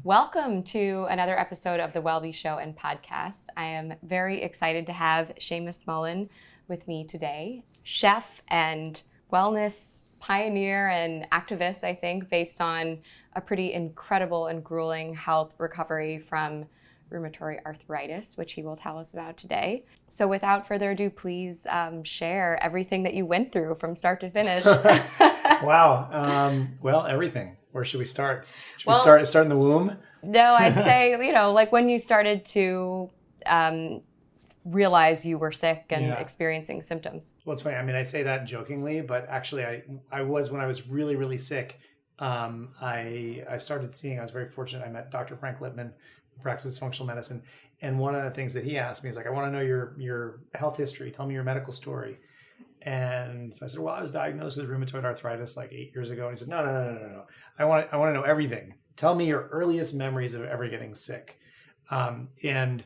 Welcome to another episode of the Wellbe Show and podcast. I am very excited to have Seamus Mullen with me today, chef and wellness pioneer and activist, I think, based on a pretty incredible and grueling health recovery from rheumatoid arthritis, which he will tell us about today. So, without further ado, please um, share everything that you went through from start to finish. wow. Um, well, everything. Where should we start? Should well, we start start in the womb? No, I'd say you know, like when you started to um, realize you were sick and yeah. experiencing symptoms. Well, it's funny. I mean, I say that jokingly, but actually, I I was when I was really really sick. Um, I I started seeing. I was very fortunate. I met Dr. Frank Lipman, who practices functional medicine, and one of the things that he asked me is like, I want to know your your health history. Tell me your medical story. And so I said, well, I was diagnosed with rheumatoid arthritis like eight years ago. And he said, no, no, no, no, no, no. I want I want to know everything. Tell me your earliest memories of ever getting sick. Um, and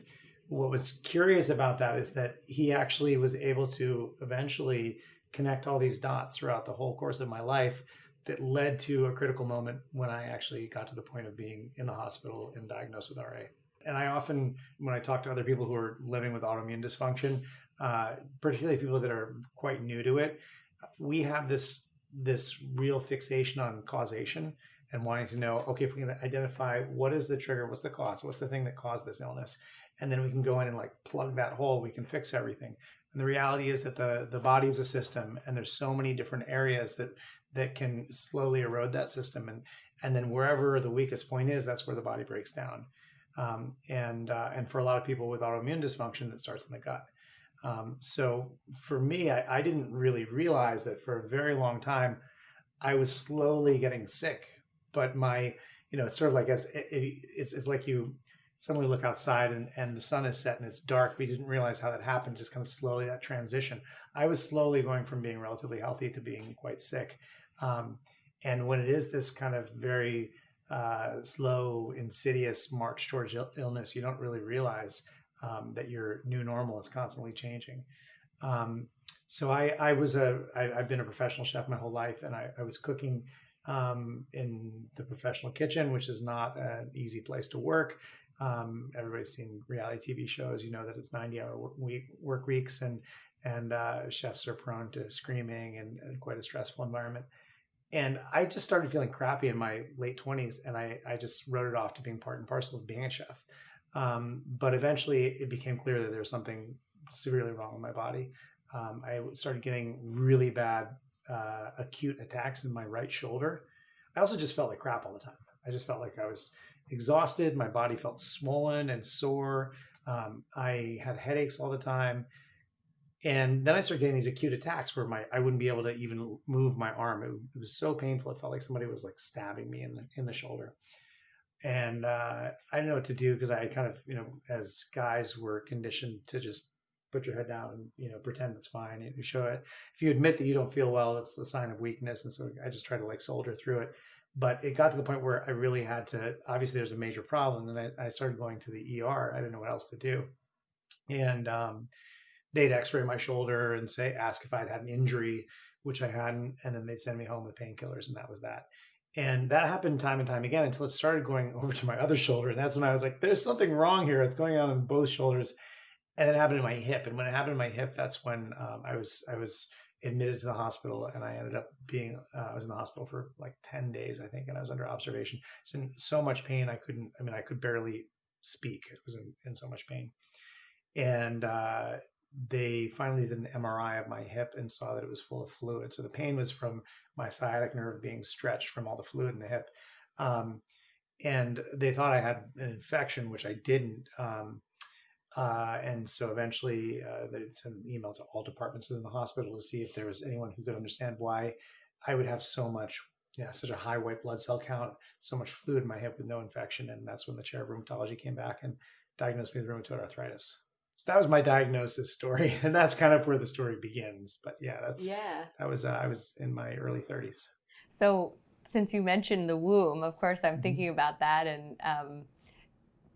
what was curious about that is that he actually was able to eventually connect all these dots throughout the whole course of my life that led to a critical moment when I actually got to the point of being in the hospital and diagnosed with RA. And I often, when I talk to other people who are living with autoimmune dysfunction, uh, particularly people that are quite new to it, we have this this real fixation on causation and wanting to know, okay, if we can identify what is the trigger, what's the cause, what's the thing that caused this illness, and then we can go in and like plug that hole, we can fix everything. And the reality is that the the body is a system, and there's so many different areas that that can slowly erode that system, and and then wherever the weakest point is, that's where the body breaks down. Um, and uh, and for a lot of people with autoimmune dysfunction, it starts in the gut. Um, so for me, I, I, didn't really realize that for a very long time, I was slowly getting sick. But my, you know, it's sort of like as it, it, it's, it's like you suddenly look outside and, and the sun is set and it's dark. We didn't realize how that happened, just kind of slowly that transition. I was slowly going from being relatively healthy to being quite sick. Um, and when it is this kind of very uh, slow, insidious march towards illness, you don't really realize um, that your new normal is constantly changing. Um, so I, I was a, I, I've been a professional chef my whole life, and I, I was cooking um, in the professional kitchen, which is not an easy place to work. Um, everybody's seen reality TV shows. You know that it's 90 hour work, week, work weeks and, and uh, chefs are prone to screaming and, and, quite a stressful environment. And I just started feeling crappy in my late 20s and I, I just wrote it off to being part and parcel of being a chef. Um, but eventually it became clear that there was something severely wrong with my body. Um, I started getting really bad uh, acute attacks in my right shoulder. I also just felt like crap all the time. I just felt like I was exhausted. My body felt swollen and sore. Um, I had headaches all the time. And then I started getting these acute attacks where my I wouldn't be able to even move my arm. It, it was so painful. It felt like somebody was like stabbing me in the in the shoulder and uh, I didn't know what to do because I kind of, you know, as guys were conditioned to just put your head down and you know pretend it's fine. You show it if you admit that you don't feel well, it's a sign of weakness, and so I just tried to like soldier through it. But it got to the point where I really had to. Obviously, there's a major problem, and I, I started going to the ER. I didn't know what else to do, and um, they'd X-ray my shoulder and say ask if I'd had an injury, which I hadn't, and then they'd send me home with painkillers, and that was that. And that happened time and time again until it started going over to my other shoulder. And that's when I was like, there's something wrong here. It's going on in both shoulders. And it happened in my hip. And when it happened in my hip, that's when um, I was I was admitted to the hospital and I ended up being uh, I was in the hospital for like 10 days, I think, and I was under observation. So in so much pain I couldn't I mean I could barely speak. It was in, in so much pain. And uh, they finally did an MRI of my hip and saw that it was full of fluid. So the pain was from my sciatic nerve being stretched from all the fluid in the hip. Um, and they thought I had an infection, which I didn't. Um, uh, and so eventually uh, they'd send an email to all departments within the hospital to see if there was anyone who could understand why I would have so much, yeah, such a high white blood cell count, so much fluid in my hip with no infection. And that's when the chair of rheumatology came back and diagnosed me with rheumatoid arthritis so that was my diagnosis story and that's kind of where the story begins but yeah that's yeah that was uh, i was in my early 30s so since you mentioned the womb of course i'm mm-hmm. thinking about that and um,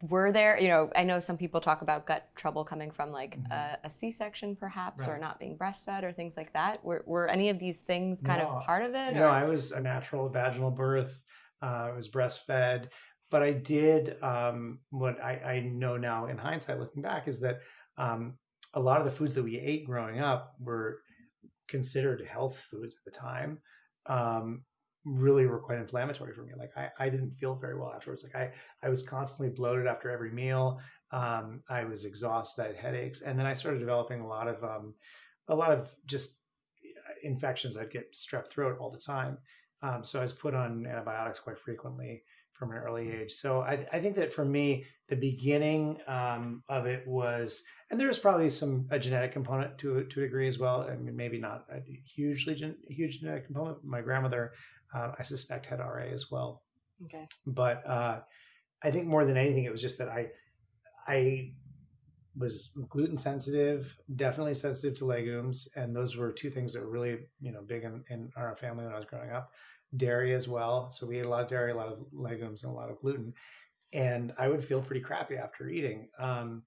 were there you know i know some people talk about gut trouble coming from like mm-hmm. a a c-section perhaps right. or not being breastfed or things like that were, were any of these things kind no. of part of it no or? i was a natural vaginal birth uh, i was breastfed but I did um, what I, I, know now in hindsight, looking back, is that um, a lot of the foods that we ate growing up were considered health foods at the time. Um, really were quite inflammatory for me. Like I, I didn't feel very well afterwards. Like I, I was constantly bloated after every meal. Um, I was exhausted. I had headaches, and then I started developing a lot of, um, a lot of just infections. I'd get strep throat all the time. Um, so I was put on antibiotics quite frequently from an early age. So I, I think that for me, the beginning um, of it was, and there was probably some a genetic component to to a degree as well. I mean, maybe not a hugely gen, huge genetic component. My grandmother, uh, I suspect, had RA as well. Okay. But uh, I think more than anything, it was just that I I was gluten sensitive, definitely sensitive to legumes, and those were two things that were really you know big in, in our family when I was growing up. Dairy as well, so we ate a lot of dairy, a lot of legumes, and a lot of gluten, and I would feel pretty crappy after eating. Um,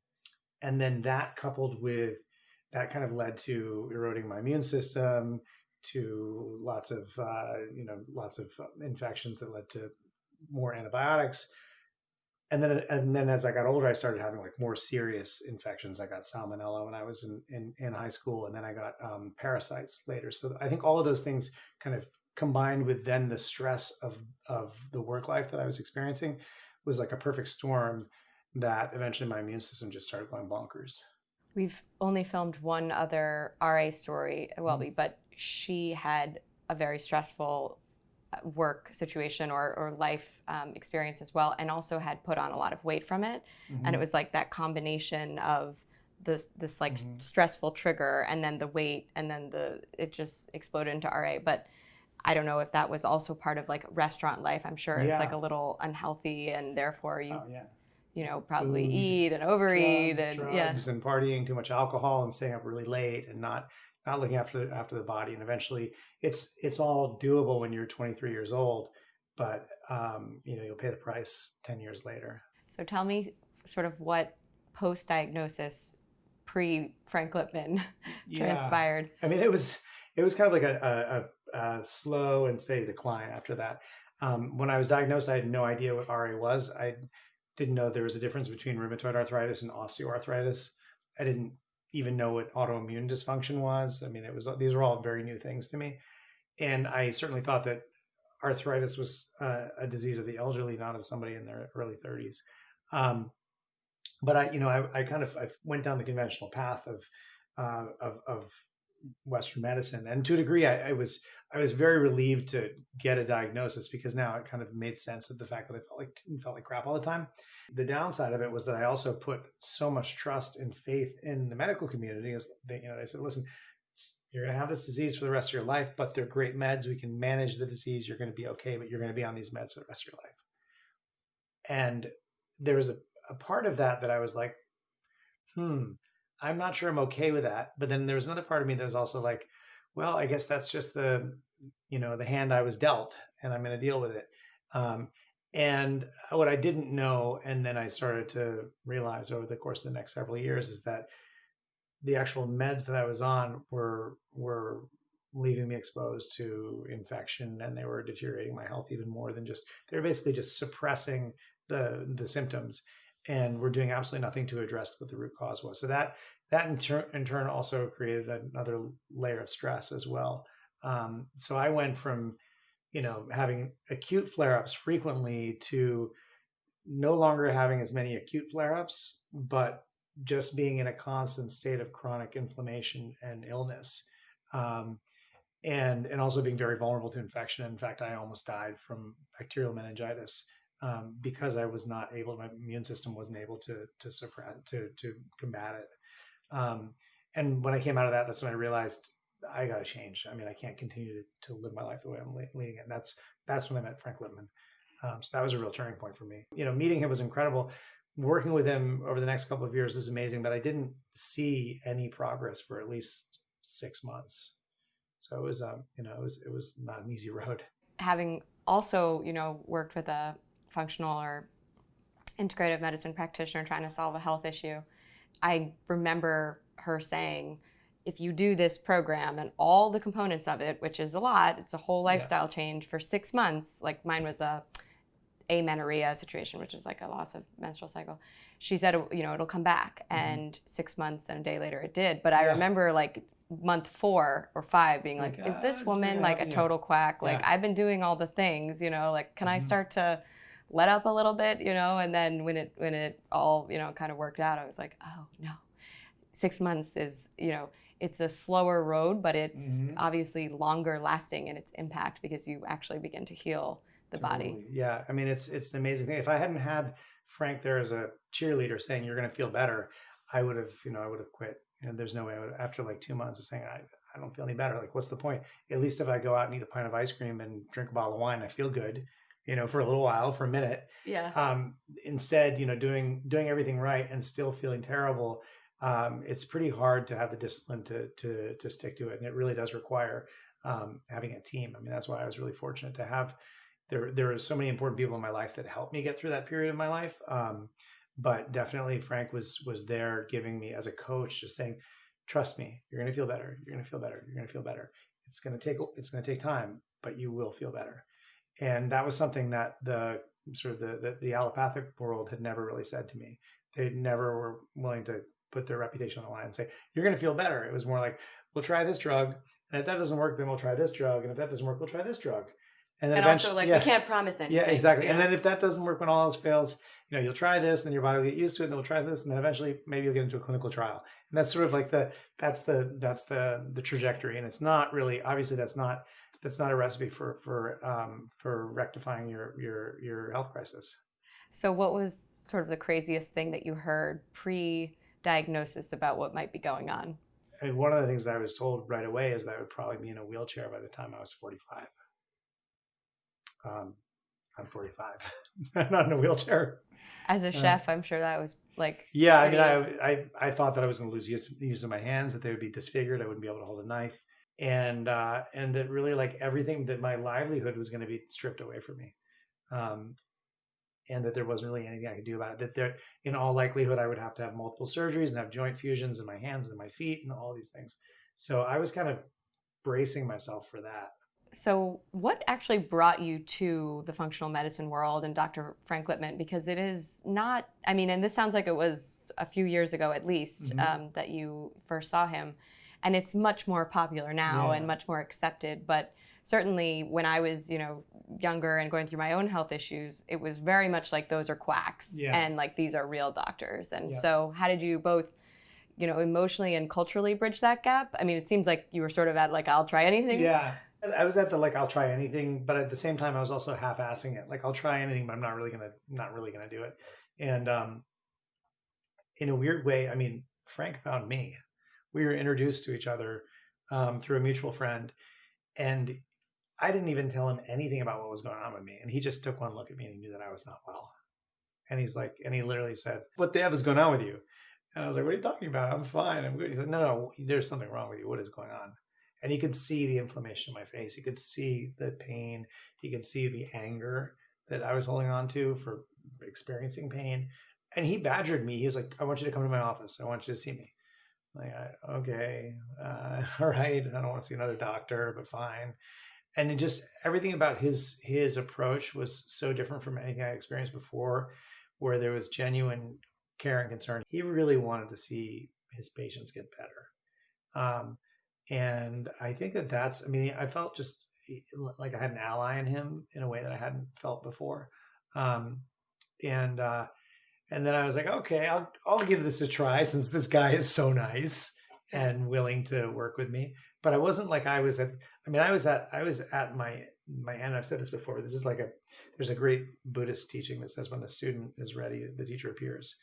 and then that coupled with that kind of led to eroding my immune system, to lots of uh, you know lots of infections that led to more antibiotics and then and then as I got older, I started having like more serious infections. I got salmonella when I was in in, in high school, and then I got um, parasites later. So I think all of those things kind of combined with then the stress of of the work life that I was experiencing was like a perfect storm that eventually my immune system just started going bonkers. We've only filmed one other RA story, well, mm-hmm. but she had a very stressful work situation or, or life um, experience as well, and also had put on a lot of weight from it. Mm-hmm. And it mm-hmm. was like that combination of this this like mm-hmm. stressful trigger, and then the weight, and then the it just exploded into RA. But I don't know if that was also part of like restaurant life. I'm sure yeah. it's like a little unhealthy, and therefore you. Oh, yeah. You know, probably Food, eat and overeat drug, and drugs yeah. and partying too much alcohol and staying up really late and not not looking after after the body and eventually it's it's all doable when you're 23 years old but um, you know you'll pay the price 10 years later so tell me sort of what post diagnosis pre frank lipman yeah. transpired i mean it was it was kind of like a, a, a slow and steady decline after that um, when i was diagnosed i had no idea what ra was i didn't know there was a difference between rheumatoid arthritis and osteoarthritis i didn't even know what autoimmune dysfunction was. I mean, it was these were all very new things to me, and I certainly thought that arthritis was uh, a disease of the elderly, not of somebody in their early 30s. Um, but I, you know, I, I, kind of I went down the conventional path of uh, of, of Western medicine, and to a degree, I, I, was I was very relieved to get a diagnosis because now it kind of made sense of the fact that I felt like felt like crap all the time. The downside of it was that I also put so much trust and faith in the medical community, as they, you know, they said, "Listen, you're going to have this disease for the rest of your life, but they're great meds. We can manage the disease. You're going to be okay, but you're going to be on these meds for the rest of your life." And there was a, a part of that that I was like, "Hmm." I'm not sure I'm okay with that. But then there was another part of me that was also like, well, I guess that's just the, you know, the hand I was dealt, and I'm going to deal with it. Um, and what I didn't know, and then I started to realize over the course of the next several years, is that the actual meds that I was on were were leaving me exposed to infection, and they were deteriorating my health even more than just they were basically just suppressing the the symptoms and we're doing absolutely nothing to address what the root cause was. So that that in, ter- in turn also created another layer of stress as well. Um, so I went from you know having acute flare-ups frequently to no longer having as many acute flare-ups, but just being in a constant state of chronic inflammation and illness. Um, and and also being very vulnerable to infection. In fact, I almost died from bacterial meningitis um, because I was not able, my immune system wasn't able to to suppress to to combat it. Um, and when I came out of that, that's when I realized I got to change. I mean, I can't continue to, to, live my life the way I'm leading it. And that's that's when I met Frank Lipman. Um, so that was a real turning point for me. You know, meeting him was incredible. Working with him over the next couple of years is amazing, but I didn't see any progress for at least six months. So it was, um, you know, it was it was not an easy road. Having also, you know, worked with a functional or integrative medicine practitioner trying to solve a health issue, I remember her saying, if you do this program and all the components of it, which is a lot, it's a whole lifestyle yeah. change for six months. Like mine was a amenorrhea situation, which is like a loss of menstrual cycle. She said, you know, it'll come back, Mm-hmm. and six months and a day later it did. But I remember like month four or five being like, Like, is this woman gonna like a yeah. total quack? Like Yeah. I've been doing all the things, you know, like can I Mhm. start to let up a little bit, you know? And then when it when it all you know kind of worked out, I was like, oh no, six months is you know it's a slower road, but it's Mhm. obviously longer lasting in its impact because you actually begin to heal the body. Yeah, I mean it's it's an amazing thing. If I hadn't had Frank there as a cheerleader saying you're going to feel better, I would have you know I would have quit. You know, there's no way I would after like two months of saying I I don't feel any better. Like what's the point? At least if I go out and eat a pint of ice cream and drink a bottle of wine, I feel good. You know, for a little while, for a minute. Yeah. Um, instead, you know, doing doing everything right and still feeling terrible. Um, it's pretty hard to have the discipline to to to stick to it, and it really does require um, having a team. I mean, that's why I was really fortunate to have there there are so many important people in my life that helped me get through that period of my life um, but definitely frank was was there giving me as a coach just saying trust me you're going to feel better you're going to feel better you're going to feel better it's going to take it's going to take time but you will feel better and that was something that the sort of the, the the allopathic world had never really said to me they never were willing to put their reputation on the line and say you're going to feel better it was more like we'll try this drug and if that doesn't work then we'll try this drug and if that doesn't work we'll try this drug and then and also like yeah. we can't promise anything. Yeah, exactly. And then if that doesn't work when all else fails, you know, you'll try this and your body will get used to it, and then we'll try this, and then eventually maybe you'll get into a clinical trial. And that's sort of like the that's the that's the the trajectory. And it's not really obviously that's not that's not a recipe for for um, for rectifying your your your health crisis. So, what was sort of the craziest thing that you heard pre diagnosis about what might be going on? I mean, one of the things that I was told right away is that I would probably be in a wheelchair by the time I was 45. Um, I'm 45. I'm not in a wheelchair. As a Uh, chef, I'm sure that was like, Yeah, I mean, I, I I thought that I was going to lose use, use of my hands, that they would be disfigured, I wouldn't be able to hold a knife, and uh, and that really like everything that my livelihood was going to be stripped away from me, um, and that there wasn't really anything I could do about it. That there, in all likelihood, I would have to have multiple surgeries and have joint fusions in my hands and my feet and all these things. So I was kind of bracing myself for that. so what actually brought you to the functional medicine world and Dr. Frank Lipman? Because it is not, I mean, and this sounds like it was a few years ago at least Mhm. um, that you first saw him. And it's much more popular now Yeah. and much more accepted. But certainly when I was, you know, younger and going through my own health issues, it was very much like those are quacks Yeah. and like these are real doctors. And Yeah. so how did you both, you know, emotionally and culturally bridge that gap? I mean, it seems like you were sort of at like, I'll try anything. Yeah. I was at the like I'll try anything, but at the same time I was also half-assing it. Like I'll try anything, but I'm not really gonna not really gonna do it. And um in a weird way, I mean, Frank found me. We were introduced to each other um, through a mutual friend, and I didn't even tell him anything about what was going on with me. And he just took one look at me and he knew that I was not well. And he's like, and he literally said, "What the f is going on with you?" And I was like, "What are you talking about? I'm fine. I'm good." He said, "No, no, there's something wrong with you. What is going on?" and he could see the inflammation in my face. He could see the pain. He could see the anger that I was holding on to for experiencing pain. And he badgered me. He was like, "I want you to come to my office. I want you to see me." Like, okay, uh, all right. I don't want to see another doctor, but fine. And it just everything about his his approach was so different from anything I experienced before, where there was genuine care and concern. He really wanted to see his patients get better. Um, and I think that that's, I mean, I felt just like I had an ally in him in a way that I hadn't felt before. Um, and, uh, and then I was like, okay, I'll, I'll give this a try since this guy is so nice and willing to work with me. But I wasn't like I was at, I mean, I was at, I was at my, my end. I've said this before, this is like a, there's a great Buddhist teaching that says when the student is ready, the teacher appears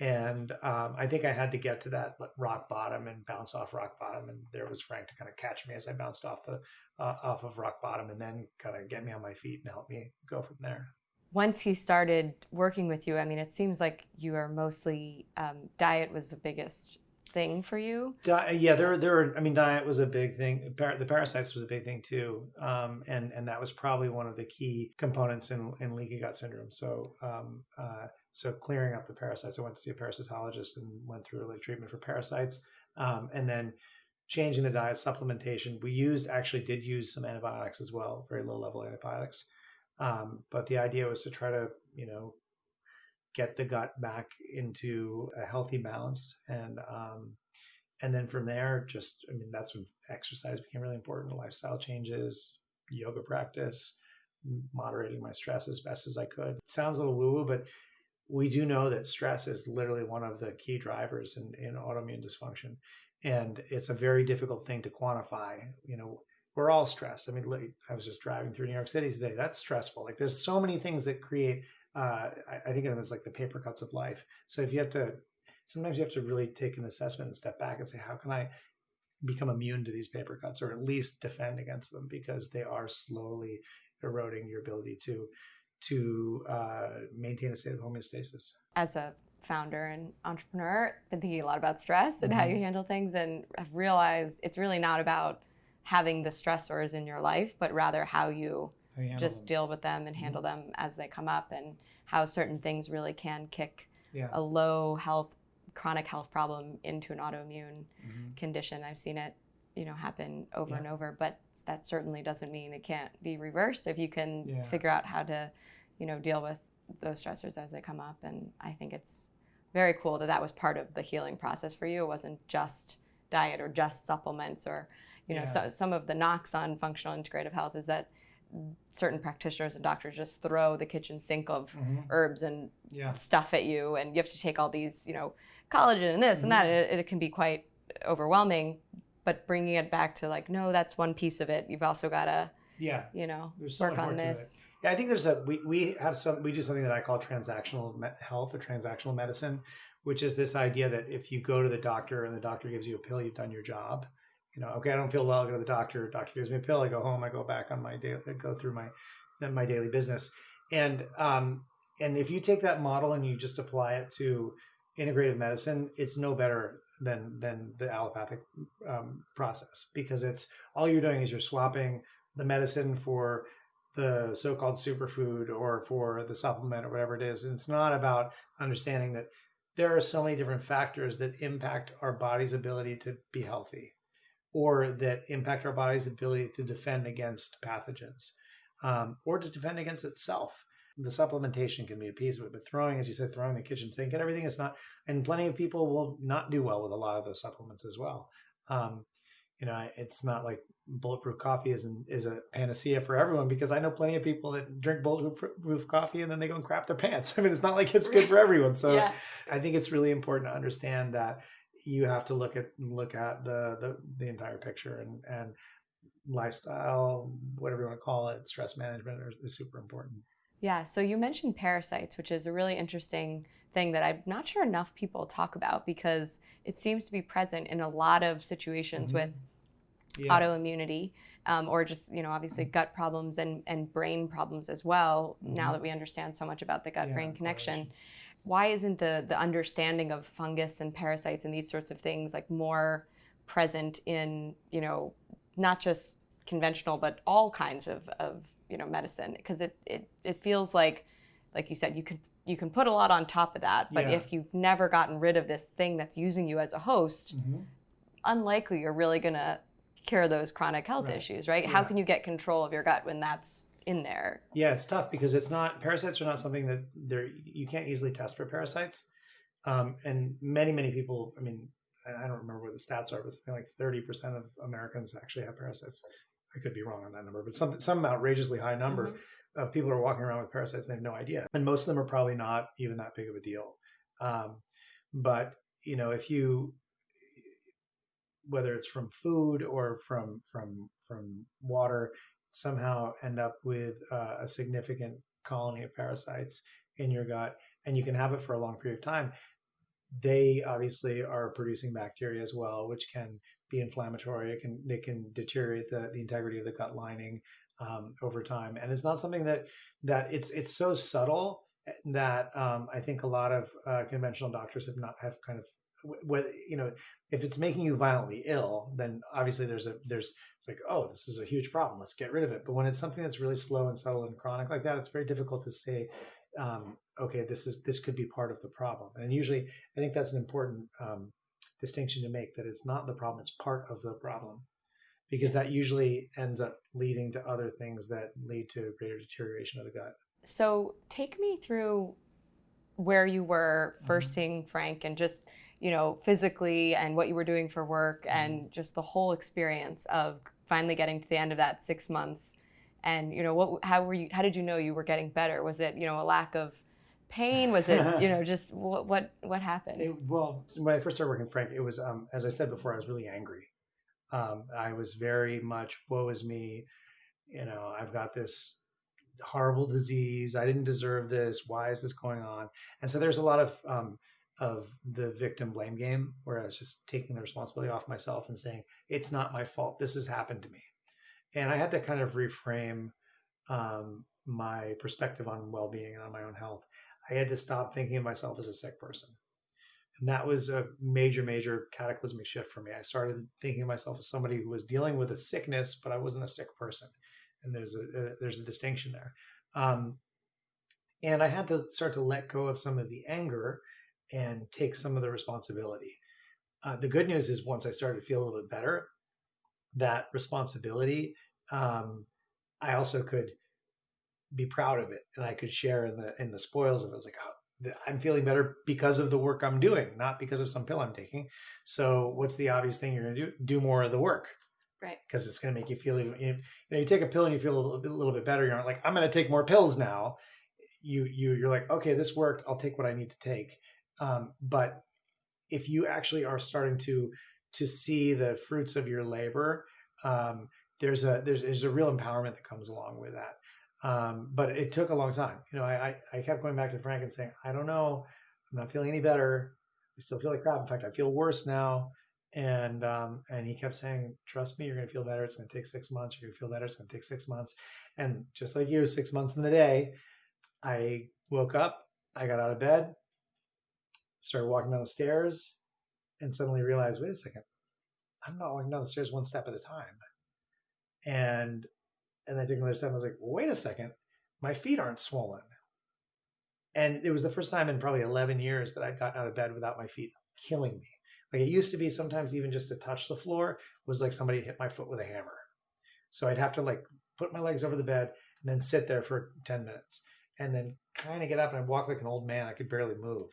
and um, I think I had to get to that rock bottom and bounce off rock bottom, and there was Frank to kind of catch me as I bounced off the uh, off of rock bottom, and then kind of get me on my feet and help me go from there. Once he started working with you, I mean, it seems like you are mostly um, diet was the biggest thing for you. Di- yeah, there, there. Were, I mean, diet was a big thing. Par- the parasites was a big thing too, um, and and that was probably one of the key components in in leaky gut syndrome. So. Um, uh, so clearing up the parasites, I went to see a parasitologist and went through like treatment for parasites, um, and then changing the diet, supplementation. We used actually did use some antibiotics as well, very low level antibiotics, Um, but the idea was to try to, you know, get the gut back into a healthy balance. And um, and then from there just i mean that's when exercise became really important lifestyle changes yoga practice moderating my stress as best as i could. It sounds a little woo woo but we do know that stress is literally one of the key drivers in, in autoimmune dysfunction. And it's a very difficult thing to quantify you know we're all stressed. I mean i was just driving through new york city today. That's stressful. Like there's so many things that create uh, I, I think of them as like the paper cuts of life. So if you have to sometimes you have to really take an assessment and step back and say how can i become immune to these paper cuts or at least defend against them? Because they are slowly eroding your ability to to uh, maintain a state of homeostasis. As a founder and entrepreneur, I've been thinking a lot about stress and mm-hmm. how you handle things, and have realized it's really not about having the stressors in your life, but rather how you, how you just them. deal with them and handle mm-hmm. them as they come up, and how certain things really can kick yeah. a low health, chronic health problem into an autoimmune mm-hmm. condition. I've seen it, you know, happen over yeah. and over, but that certainly doesn't mean it can't be reversed if you can yeah. figure out how to, you know, deal with those stressors as they come up. And I think it's very cool that that was part of the healing process for you. It wasn't just diet or just supplements or, you know, yeah. so, some of the knocks on functional integrative health is that certain practitioners and doctors just throw the kitchen sink of mm-hmm. herbs and yeah. stuff at you and you have to take all these you know collagen and this mm-hmm. and that mm-hmm. it, it, can be quite overwhelming but bringing it back to like no that's one piece of it you've also got to yeah you know so work on this yeah i think there's a we, we have some we do something that i call transactional health or transactional medicine which is this idea that if you go to the doctor and the doctor gives you a pill you've done your job you know okay i don't feel well i go to the doctor doctor gives me a pill i go home i go back on my daily I go through my my daily business and um and if you take that model and you just apply it to integrative medicine it's no better than than the allopathic um, process because it's all you're doing is you're swapping the medicine for the so-called superfood or for the supplement or whatever it is. And it's not about understanding that there are so many different factors that impact our body's ability to be healthy or that impact our body's ability to defend against pathogens um, or to defend against itself the supplementation can be a piece of it, but throwing, as you said, throwing the kitchen sink and everything is not, and plenty of people will not do well with a lot of those supplements as well. Um, you know, it's not like bulletproof coffee is an, is a panacea for everyone because I know plenty of people that drink bulletproof coffee and then they go and crap their pants. I mean, it's not like it's good for everyone. So yeah. I think it's really important to understand that you have to look at look at the the, the entire picture and and lifestyle, whatever you want to call it, stress management is super important. Yeah, so you mentioned parasites, which is a really interesting thing that I'm not sure enough people talk about because it seems to be present in a lot of situations mm-hmm. with yeah. autoimmunity um, or just, you know, obviously mm-hmm. gut problems and, and brain problems as well, mm-hmm. now that we understand so much about the gut brain yeah, connection. Why isn't the, the understanding of fungus and parasites and these sorts of things like more present in, you know, not just conventional, but all kinds of, of you know medicine because it, it it feels like like you said you can you can put a lot on top of that but yeah. if you've never gotten rid of this thing that's using you as a host mm-hmm. unlikely you're really going to cure those chronic health right. issues right yeah. how can you get control of your gut when that's in there yeah it's tough because it's not parasites are not something that they're you can't easily test for parasites um, and many many people i mean I don't remember what the stats are, but something like 30% of Americans actually have parasites. I could be wrong on that number, but some some outrageously high number mm-hmm. of people are walking around with parasites and they have no idea, and most of them are probably not even that big of a deal. Um, but you know, if you whether it's from food or from from from water, somehow end up with uh, a significant colony of parasites in your gut, and you can have it for a long period of time. They obviously are producing bacteria as well, which can be inflammatory. It can they can deteriorate the, the integrity of the gut lining um, over time, and it's not something that that it's it's so subtle that um, I think a lot of uh, conventional doctors have not have kind of whether you know if it's making you violently ill then obviously there's a there's it's like oh this is a huge problem let's get rid of it but when it's something that's really slow and subtle and chronic like that it's very difficult to say um, okay this is this could be part of the problem and usually i think that's an important um, distinction to make that it's not the problem, it's part of the problem. because that usually ends up leading to other things that lead to greater deterioration of the gut. So take me through where you were 1st mm-hmm. seeing Frank and just you know physically and what you were doing for work mm-hmm. and just the whole experience of finally getting to the end of that six months. And you know what how were you how did you know you were getting better? Was it you know a lack of pain? Was it you know just what what, what happened? It, well when i first started working frank it was um, as i said before i was really angry. Um, i was very much woe is me. You know i've got this horrible disease. I didn't deserve this. Why is this going on? And so there's a lot of um, of the victim blame game where i was just taking the responsibility off myself and saying it's not my fault this has happened to me and I had to kind of reframe um, my perspective on well-being and on my own health. I had to stop thinking of myself as a sick person, and that was a major, major cataclysmic shift for me. I started thinking of myself as somebody who was dealing with a sickness, but I wasn't a sick person, and there's a, a there's a distinction there. Um, and I had to start to let go of some of the anger and take some of the responsibility. Uh, the good news is once I started to feel a little bit better, that responsibility, um, I also could be proud of it and I could share in the in the spoils of it. I was like, oh, I'm feeling better because of the work I'm doing, not because of some pill I'm taking. So what's the obvious thing you're going to do? Do more of the work. Right. Because it's going to make you feel even, you know, you take a pill and you feel a little bit, a little bit better. You're not like, I'm going to take more pills now. You, you, you're like, okay, this worked. I'll take what I need to take. Um, but if you actually are starting to to see the fruits of your labor, um, there's a there's, there's a real empowerment that comes along with that. Um, but it took a long time. You know, I, I kept going back to Frank and saying, I don't know, I'm not feeling any better. I still feel like crap. In fact, I feel worse now. And um, and he kept saying, trust me, you're going to feel better. It's going to take six months. You're going to feel better. It's going to take six months. And just like you, six months in the day, I woke up. I got out of bed, started walking down the stairs, and suddenly realized, wait a second, I'm not walking down the stairs one step at a time. And and I took another step. I was like, wait a second, my feet aren't swollen. And it was the first time in probably 11 years that I'd gotten out of bed without my feet killing me. Like it used to be sometimes even just to touch the floor was like somebody hit my foot with a hammer. So I'd have to like put my legs over the bed and then sit there for 10 minutes and then kind of get up and I'd walk like an old man. I could barely move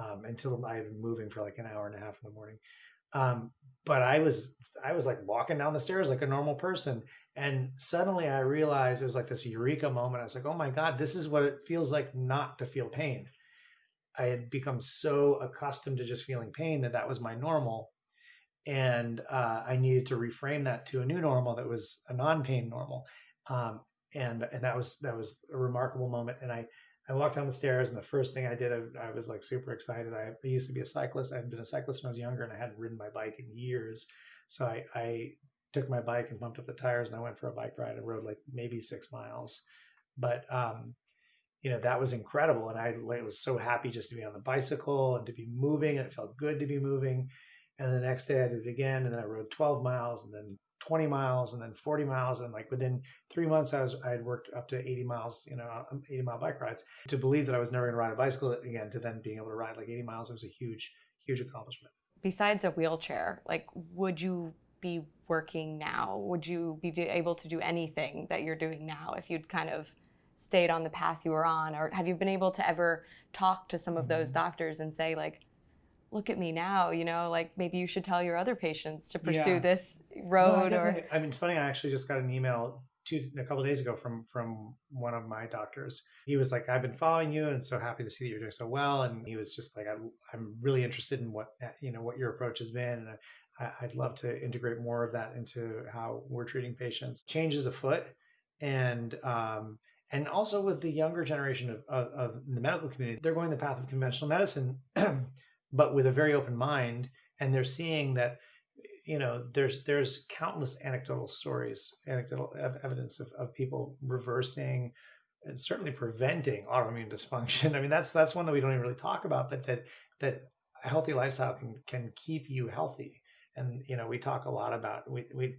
um, until I had been moving for like an hour and a half in the morning. Um, but I was I was like walking down the stairs like a normal person, and suddenly I realized it was like this eureka moment. I was like, oh my god, this is what it feels like not to feel pain. I had become so accustomed to just feeling pain that that was my normal, and uh, I needed to reframe that to a new normal that was a non-pain normal. Um, and and that was that was a remarkable moment. And I I walked down the stairs, and the first thing I did, I, I was like super excited. I, I, used to be a cyclist. I had been a cyclist when I was younger, and I hadn't ridden my bike in years. So I, I took my bike and pumped up the tires, and I went for a bike ride and rode like maybe six miles. But um, you know that was incredible, and I like, was so happy just to be on the bicycle and to be moving, and it felt good to be moving. And the next day I did it again, and then I rode 12 miles, and then 20 miles and then 40 miles and like within three months i was i had worked up to 80 miles you know um, 80 mile bike rides to believe that i was never going to ride a bicycle again to then being able to ride like 80 miles it was a huge huge accomplishment. Besides a wheelchair like would you be working now? Would you be able to do anything that you're doing now if you'd kind of stayed on the path you were on? Or have you been able to ever talk to some of those mm-hmm. doctors and say like look at me now, you know, like maybe you should tell your other patients to pursue yeah. this road no, I or I mean it's funny, I actually just got an email two a couple days ago from from one of my doctors. He was like, I've been following you and so happy to see that you're doing so well. And he was just like, I, am really interested in what you know what your approach has been, and I, I'd love to integrate more of that into how we're treating patients. Changes afoot, and um, and also with the younger generation of, of, of the medical community, they're going the path of conventional medicine. but with a very open mind and they're seeing that you know there's there's countless anecdotal stories anecdotal evidence of, of people reversing and certainly preventing autoimmune dysfunction. I mean that's that's one that we don't even really talk about but that that a healthy lifestyle can can keep you healthy. And you know we talk a lot about we, we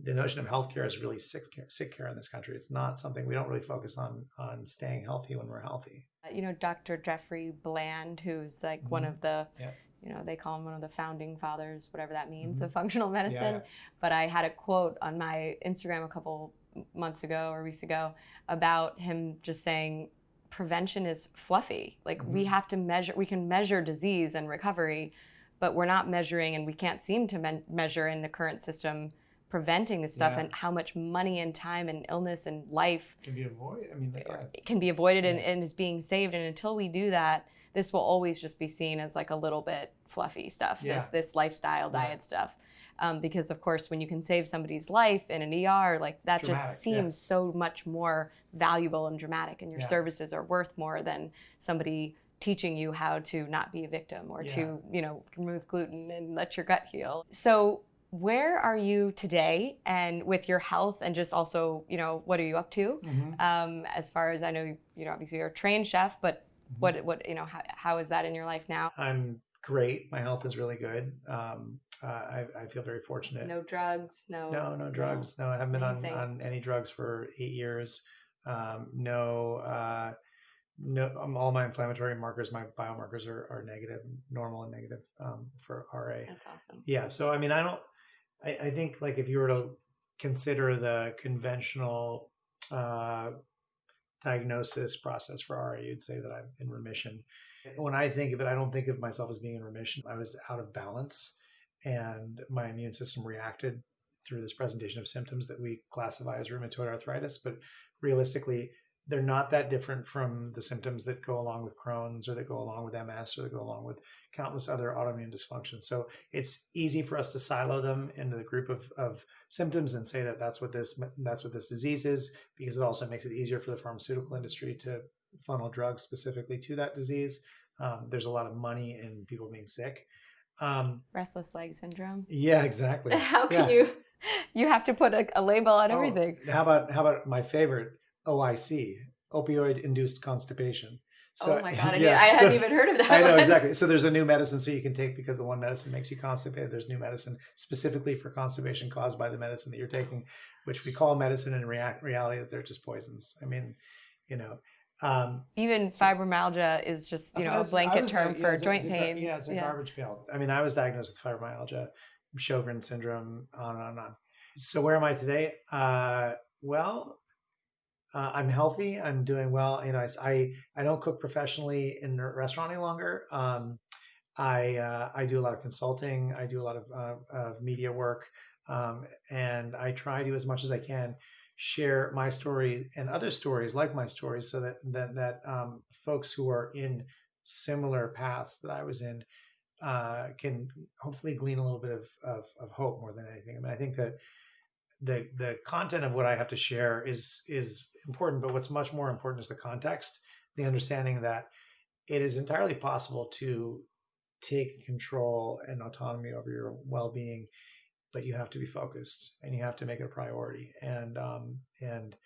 the notion of healthcare is really sick care, sick care in this country. It's not something we don't really focus on on staying healthy when we're healthy. Uh, you know, Dr. Jeffrey Bland, who's like mm-hmm. one of the yeah. you know, they call him one of the founding fathers, whatever that means, Mhm. of functional medicine. Yeah. But I had a quote on my Instagram a couple months ago or weeks ago about him just saying prevention is fluffy. Like we Mhm. have to measure, we can measure disease and recovery, but we're not measuring and we can't seem to men- measure in the current system preventing this stuff Yeah. and how much money and time and illness and life Can be avoided. I mean, like, yeah. can be avoided and, Yeah. and is being saved. And until we do that, this will always just be seen as like a little bit fluffy stuff, Yeah. this this lifestyle diet stuff. Um, because of course, when you can save somebody's life in an ER, like that Dramatic, just seems so much more valuable and dramatic, and your services are worth more than somebody teaching you how to not be a victim or Yeah. to you know remove gluten and let your gut heal. So where are you today and with your health and just also you know what are you up to Mhm. um, as far as I know, you know, obviously you're a trained chef, but Mhm. what, what, you know, how, how is that in your life now? I'm great. My health is really good. Um, uh, I, I feel very fortunate. No drugs, no. No, no drugs. No, I haven't been on, Amazing. on any drugs for eight years. Um, no, uh, no, um, all my inflammatory markers, my biomarkers are, are negative, normal and negative um, for RA. That's awesome. Yeah. So, I mean, I don't, I, I think like if you were to consider the conventional uh, diagnosis process for RA, you'd say that I'm in remission. When I think of it, I don't think of myself as being in remission. I was out of balance and my immune system reacted through this presentation of symptoms that we classify as rheumatoid arthritis. But realistically, they're not that different from the symptoms that go along with Crohn's or that go along with MS or that go along with countless other autoimmune dysfunctions. So it's easy for us to silo them into the group of, of symptoms and say that that's what this that's what this disease is because it also makes it easier for the pharmaceutical industry to funnel drugs specifically to that disease. Um, there's a lot of money in people being sick. Um, Restless leg syndrome. yeah, exactly. How can Yeah. you, you have to put a, a label on Oh, everything. how about how about my favorite OIC, opioid induced constipation. oh my God, I, yeah, I hadn't so- even heard of that I know one. exactly. So there's a new medicine so you can take because the one medicine makes you constipated. There's new medicine specifically for constipation caused by the medicine that you're taking, which we call medicine in react reality that they're just poisons. I mean, you know, um, Even fibromyalgia is just, you know, a was- I blanket term for yeah, a- joint a pain. yeah, it's a garbage pail. I mean, I was diagnosed with fibromyalgia, Sjogren syndrome, on and on and on. So where am I today? Uh, well, uh, I'm healthy. I'm doing well. You know, I, I, I don't cook professionally in a restaurant any longer. Um, I uh, I do a lot of consulting. I do a lot of, uh, of media work, um, and I try to as much as I can share my story and other stories like my stories, so that that that um, folks who are in similar paths that I was in uh, can hopefully glean a little bit of, of of hope more than anything. I mean, I think that the the content of what I have to share is is important, but what's much more important is the context, the understanding that it is entirely possible to take control and autonomy over your well-being, but you have to be focused and you have to make it a priority. And um, and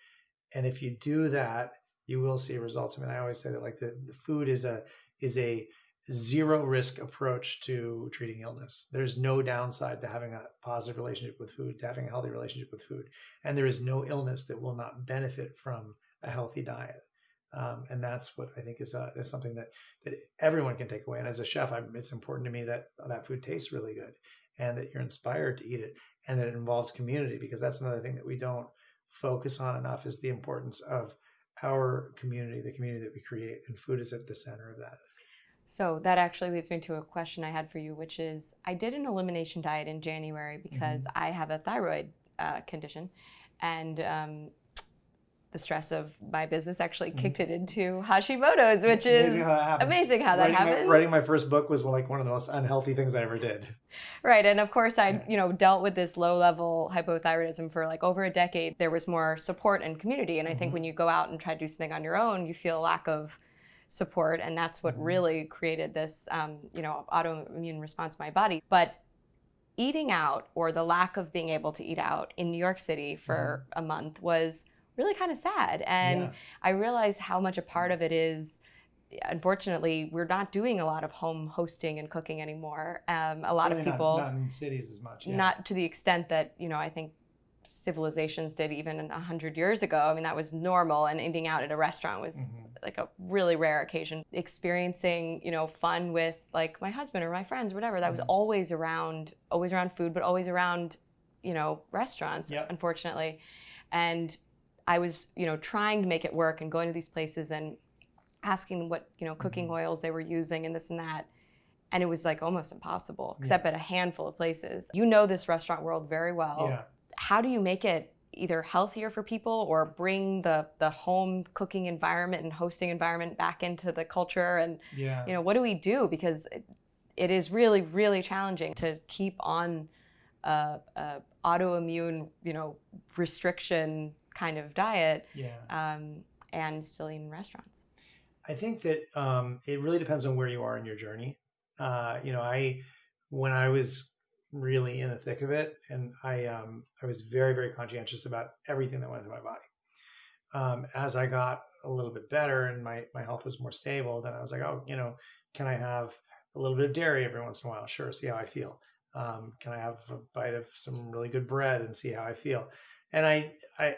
and if you do that, you will see results. I mean, I always say that like the, the food is a is a zero risk approach to treating illness. There's no downside to having a positive relationship with food, to having a healthy relationship with food. And there is no illness that will not benefit from a healthy diet. Um, and that's what I think is, uh, is something that, that everyone can take away. And as a chef, I'm, it's important to me that that food tastes really good and that you're inspired to eat it and that it involves community because that's another thing that we don't focus on enough is the importance of our community, the community that we create. And food is at the center of that. So that actually leads me to a question I had for you, which is I did an elimination diet in January because I have a thyroid uh, condition, and um, the stress of my business actually Mhm. kicked it into Hashimoto's, which is amazing how that happens. amazing how that writing happens. My, writing my first book was like one of the most unhealthy things I ever did. Right, and of course, I Yeah. you know dealt with this low level hypothyroidism for like over a decade. There was more support and community, and I think Mhm. when you go out and try to do something on your own, you feel a lack of support, and that's what Mhm. really created this um, you know autoimmune response in my body. But eating out or the lack of being able to eat out in New York City for a month was really kind of sad, and Yeah. I realized how much a part of it is. Unfortunately, we're not doing a lot of home hosting and cooking anymore. Um, a lot of Certainly not- people not, in cities as much. yeah. not to the extent that you know i think civilizations did even a hundred years ago. I mean, that was normal, and eating out at a restaurant was Mhm. like a really rare occasion. Experiencing, you know, fun with like my husband or my friends, or whatever. That was Mhm. always around, always around food, but always around, you know, restaurants. Yep. Unfortunately, and I was, you know, trying to make it work and going to these places and asking them what, you know, cooking Mhm. oils they were using and this and that. And it was like almost impossible, except at a handful of places. You know this restaurant world very well. Yeah. How do you make it either healthier for people or bring the the home cooking environment and hosting environment back into the culture and Yeah. you know what do we do because it, it is really really challenging to keep on a, a autoimmune you know restriction kind of diet Yeah. um, and still eat in restaurants I think that um, it really depends on where you are in your journey. Uh, you know, I when I was really in the thick of it, and I um, I was very very conscientious about everything that went into my body. Um, as I got a little bit better and my my health was more stable, then I was like, oh, you know, can I have a little bit of dairy every once in a while? Sure, see how I feel. Um, can I have a bite of some really good bread and see how I feel? And I, I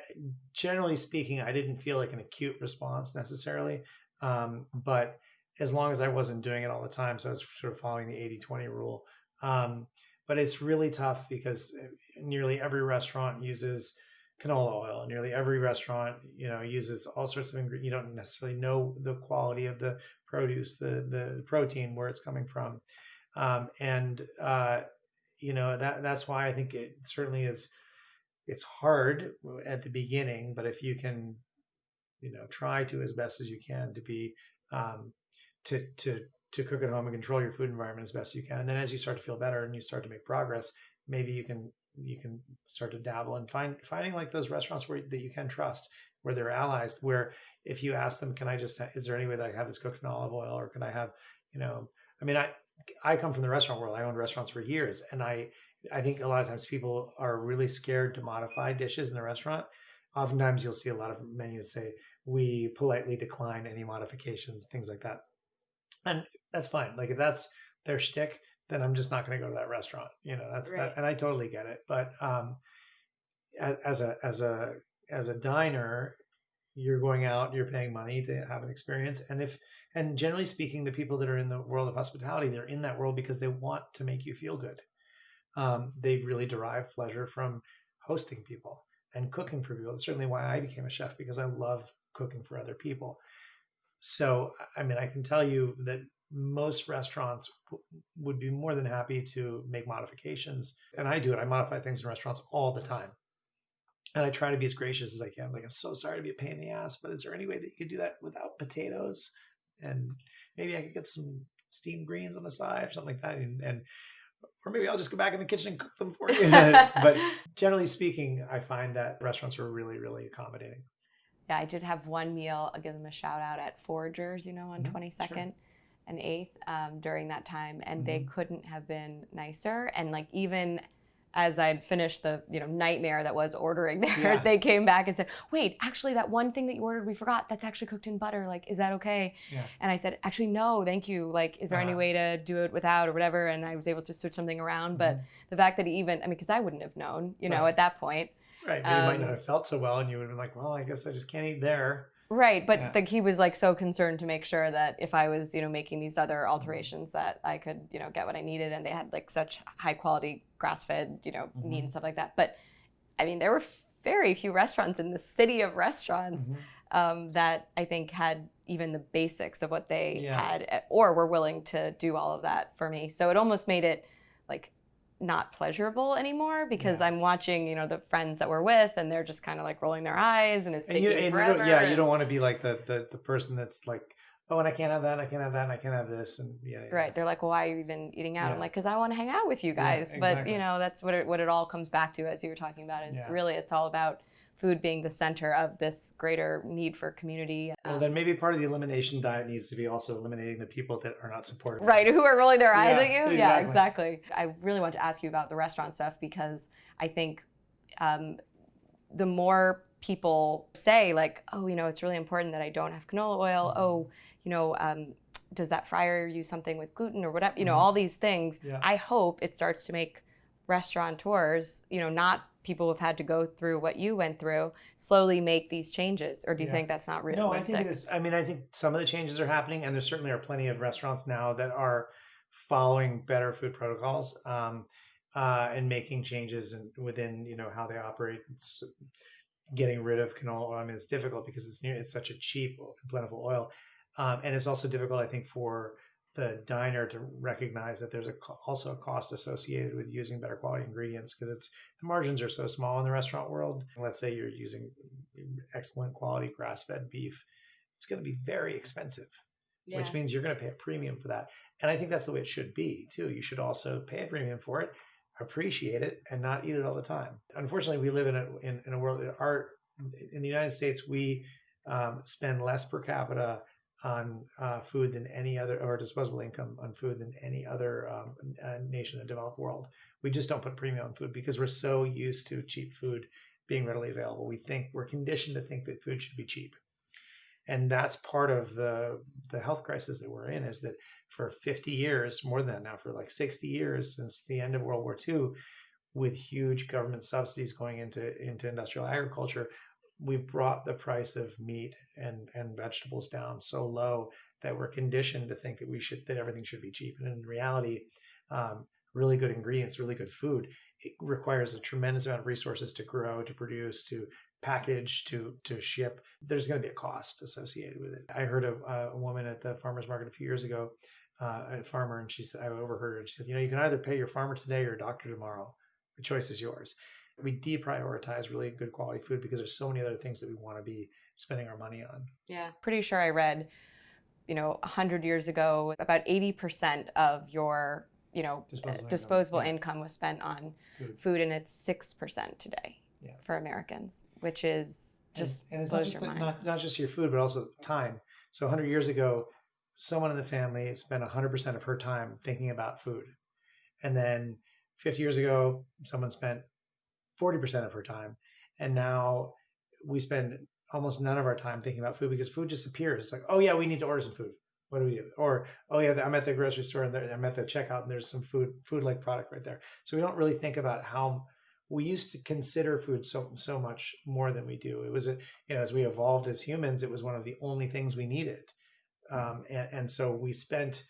generally speaking, I didn't feel like an acute response necessarily. Um, but as long as I wasn't doing it all the time, so I was sort of following the 80 20 rule. Um, but it's really tough because nearly every restaurant uses canola oil. Nearly every restaurant, you know, uses all sorts of ingredients. You don't necessarily know the quality of the produce, the the protein, where it's coming from, um, and uh, you know that that's why I think it certainly is. It's hard at the beginning, but if you can you know try to as best as you can to be um, to to to cook at home and control your food environment as best you can. And then as you start to feel better and you start to make progress maybe you can you can start to dabble and find finding like those restaurants where that you can trust where they're allies where if you ask them can i just is there any way that i have this cooked in olive oil or can i have you know i mean i i come from the restaurant world. I owned restaurants for years and i i think a lot of times people are really scared to modify dishes in the restaurant. Oftentimes you'll see a lot of menus say we politely decline any modifications, things like that. And that's fine. Like if that's their shtick, then I'm just not going to go to that restaurant. You know, that's Right. that, and I totally get it. But um, as a as a as a diner, you're going out, you're paying money to have an experience, and if and generally speaking, the people that are in the world of hospitality, they're in that world because they want to make you feel good. Um, they really derive pleasure from hosting people and cooking for people. That's certainly why I became a chef because I love cooking for other people. So, I mean, I can tell you that most restaurants would be more than happy to make modifications. And I do it. I modify things in restaurants all the time. And I try to be as gracious as I can. Like, I'm so sorry to be a pain in the ass, but is there any way that you could do that without potatoes? And maybe I could get some steamed greens on the side or something like that. And, and or maybe I'll just go back in the kitchen and cook them for you. but generally speaking, I find that restaurants are really, really accommodating. Yeah, I did have one meal. I'll give them a shout out at Foragers, you know, on Mhm, 22nd and 8th um, during that time. And they Mhm. couldn't have been nicer. And like, even as I'd finished the, you know, nightmare that was ordering there, Yeah. they came back and said, wait, actually, that one thing that you ordered, we forgot that's actually cooked in butter. Like, is that okay? Yeah. And I said, actually, no, thank you. Like, is there any Uh-huh. way to do it without or whatever? And I was able to switch something around. But the fact that he even, I mean, because I wouldn't have known, you know, Right. at that point. Right. But you might Um, not have felt so well, and you would have been like, well, I guess I just can't eat there. Right, but Yeah. like he was like so concerned to make sure that if I was, you know, making these other alterations that I could, you know, get what I needed and they had like such high quality grass-fed, you know, meat Mhm. and stuff like that. But I mean, there were very few restaurants in the city of restaurants Mhm. um, that I think had even the basics of what they Yeah. had eh, or were willing to do all of that for me. So it almost made it like not pleasurable anymore because Yeah. I'm watching, you know, the friends that we're with and they're just kind of like rolling their eyes and it's And taking you, and forever. don't, yeah, you don't want to be like the, the the person that's like, oh, and I can't have that, and I can't have that, and I can't have this, and yeah, yeah. Right. They're like, well, why are you even eating out? I'm like, because I want to hang out with you Yeah, guys. But you know, that's what it what it all comes back to, as you were talking about, is Yeah. really it's all about food being the center of this greater need for community. Well, Um, then maybe part of the elimination diet needs to be also eliminating the people that are not supportive. right. Who are rolling their eyes Yeah, at you? Yeah, exactly. exactly. I really want to ask you about the restaurant stuff because I think um, the more people say like, oh, you know, it's really important that I don't have canola oil. Mhm. Oh, you know, um, does that fryer use something with gluten or whatever? You know, Mhm. all these things. Yeah. I hope it starts to make restaurateurs, you know, not people have had to go through what you went through slowly make these changes or do you Yeah. think that's not realistic No, I think it is. I mean, I think some of the changes are happening, and there certainly are plenty of restaurants now that are following better food protocols um, uh, and making changes in, within you know how they operate. It's getting rid of canola oil. I mean, it's difficult because it's near, it's such a cheap, plentiful oil, um, and it's also difficult, I think, for the diner to recognize that there's a also a cost associated with using better quality ingredients because it's the margins are so small in the restaurant world. Let's say you're using excellent quality grass-fed beef, it's going to be very expensive, yeah. which means you're going to pay a premium for that. And I think that's the way it should be too. You should also pay a premium for it, appreciate it, and not eat it all the time. Unfortunately, we live in a in, in a world that our in the United States we um, spend less per capita on uh, food than any other, or disposable income on food than any other um, uh, nation in the developed world. We just don't put premium on food because we're so used to cheap food being readily available. We think we're conditioned to think that food should be cheap, and that's part of the the health crisis that we're in. Is that for 50 years, more than that now, for like 60 years since the end of World War II, with huge government subsidies going into into industrial agriculture, we've brought the price of meat and and vegetables down so low that we're conditioned to think that we should that everything should be cheap. And in reality um, really good ingredients really good food it requires a tremendous amount of resources to grow to produce to package to to ship. There's going to be a cost associated with it. I heard a, a woman at the farmers market a few years ago uh, a farmer and she said i overheard her and she said you know you can either pay your farmer today or your doctor tomorrow. The choice is yours we deprioritize really good quality food because there's so many other things that we want to be spending our money on. Yeah, pretty sure I read, you know, 100 years ago, about 80% of your, you know, Disposable uh, income, disposable yeah. income was spent on Food. food, and it's 6% today Yeah. for Americans, which is just and, and it's not just your the, mind. not, not just your food, but also time. So 100 years ago, someone in the family spent 100% of her time thinking about food, and then 50 years ago, someone spent 40% of her time, and now we spend almost none of our time thinking about food because food just appears. It's like, oh yeah, we need to order some food. What do we do? Or oh yeah, I'm at the grocery store and I'm at the checkout and there's some food food like product right there. So we don't really think about how we used to consider food so so much more than we do. It was a you know as we evolved as humans, it was one of the only things we needed, um, and and so we spent.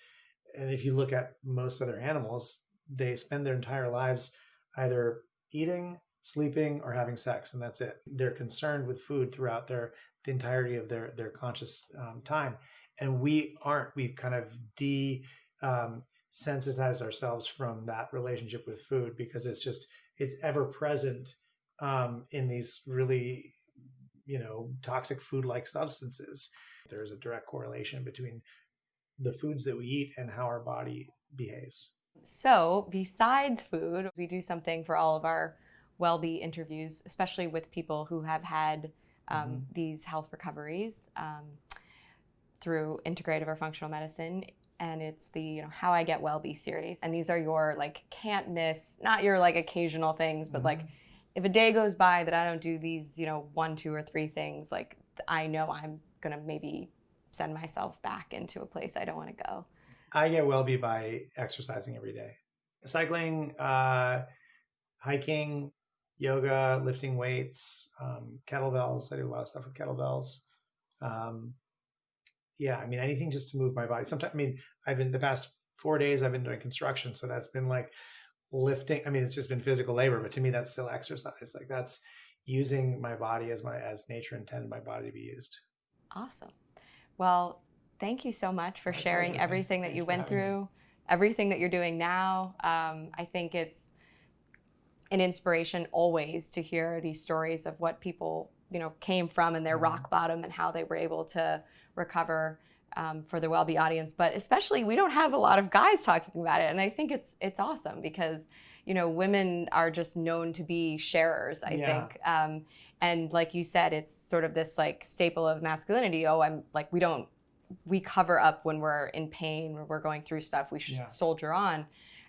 And if you look at most other animals, they spend their entire lives either eating, sleeping, or having sex, and that's it. They're concerned with food throughout their the entirety of their their conscious um, time, and we aren't. We've kind of de um, sensitized ourselves from that relationship with food because it's just it's ever present um, in these really you know toxic food like substances. There's a direct correlation between the foods that we eat and how our body behaves. So, besides food, we do something for all of our WellBe interviews, especially with people who have had um, Mhm. these health recoveries um, through integrative or functional medicine. And it's the you know how I get WellBe series, and these are your like can't miss, not your like occasional things, but like if a day goes by that I don't do these you know one, two, or three things, like I know I'm gonna maybe send myself back into a place I don't want to go. I get WellBe by exercising every day, cycling, uh, hiking, yoga, lifting weights, um, kettlebells. I do a lot of stuff with kettlebells. Um, yeah, I mean anything just to move my body. Sometimes, I mean, I've been the past four days I've been doing construction, so that's been like lifting. I mean, it's just been physical labor, but to me, that's still exercise. Like that's using my body as my as nature intended my body to be used. Awesome. Well, thank you so much for My sharing pleasure. everything Thanks- that you went having me. through, everything that you're doing now. Um, I think it's an inspiration always to hear these stories of what people you know came from and their Mhm. rock bottom and how they were able to recover um, for the WellBe audience. But especially, we don't have a lot of guys talking about it, and I think it's it's awesome because you know women are just known to be sharers. I Yeah. think. Um, and like you said it's sort of this like staple of masculinity oh i'm like we don't we cover up when we're in pain when we're going through stuff we should Yeah. soldier on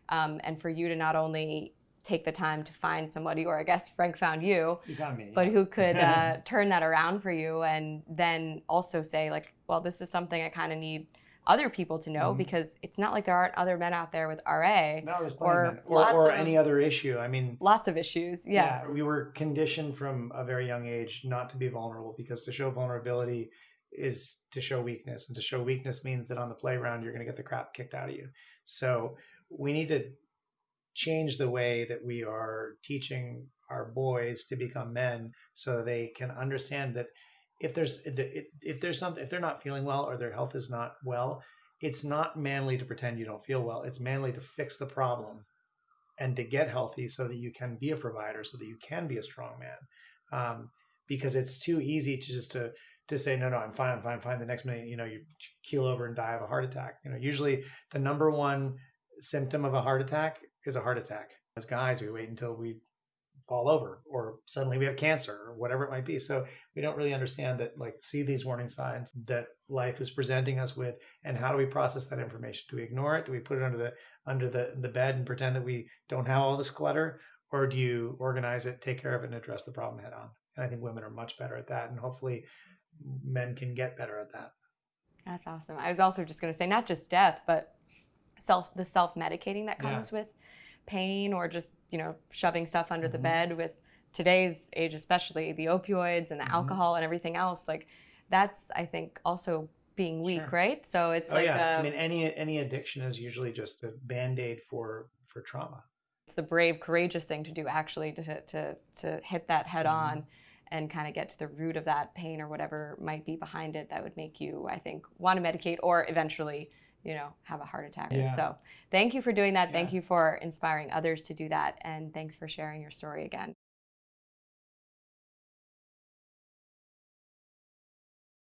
um, and for you to not only take the time to find somebody or i guess Frank found you You me. but yeah. who could uh, turn that around for you and then also say like well this is something i kind of need other people to know Mhm. because it's not like there aren't other men out there with RA. No, Or plenty of men. or, or of- any other issue. I mean, Lots of issues. Yeah. we were conditioned from a very young age not to be vulnerable because to show vulnerability is to show weakness, and to show weakness means that on the playground you're going to get the crap kicked out of you. So we need to change the way that we are teaching our boys to become men so they can understand that if there's if there's something if they're not feeling well or their health is not well it's not manly to pretend you don't feel well. It's manly to fix the problem and to get healthy so that you can be a provider so that you can be a strong man. Um, because it's too easy to just to to say no no i'm fine i'm fine I'm fine. The next minute you know you keel over and die of a heart attack. You know usually the number one symptom of a heart attack is a heart attack. As guys we wait until we fall over or suddenly we have cancer or whatever it might be. So we don't really understand that like see these warning signs that life is presenting us with and how do we process that information? Do we ignore it? Do we put it under the under the the bed and pretend that we don't have all this clutter? Or do you organize it take care of it and address the problem head on? And i think women are much better at that and hopefully men can get better at that. That's awesome. I was also just going to say not just death, but self the self medicating that Yeah. comes with pain or just you know shoving stuff under the Mhm. bed with today's age, especially the opioids and the Mhm. alcohol and everything else. Like that's I think also being weak, Sure. right? So it's oh like yeah I mean any any addiction is usually just a band-aid for for trauma it's the brave, courageous thing to do actually to to to hit that head Mhm. on and kind of get to the root of that pain or whatever might be behind it that would make you, I think, want to medicate or eventually, you know, have a heart attack. Yeah. So thank you for doing that. Thank you for inspiring others to do that. And thanks for sharing your story again.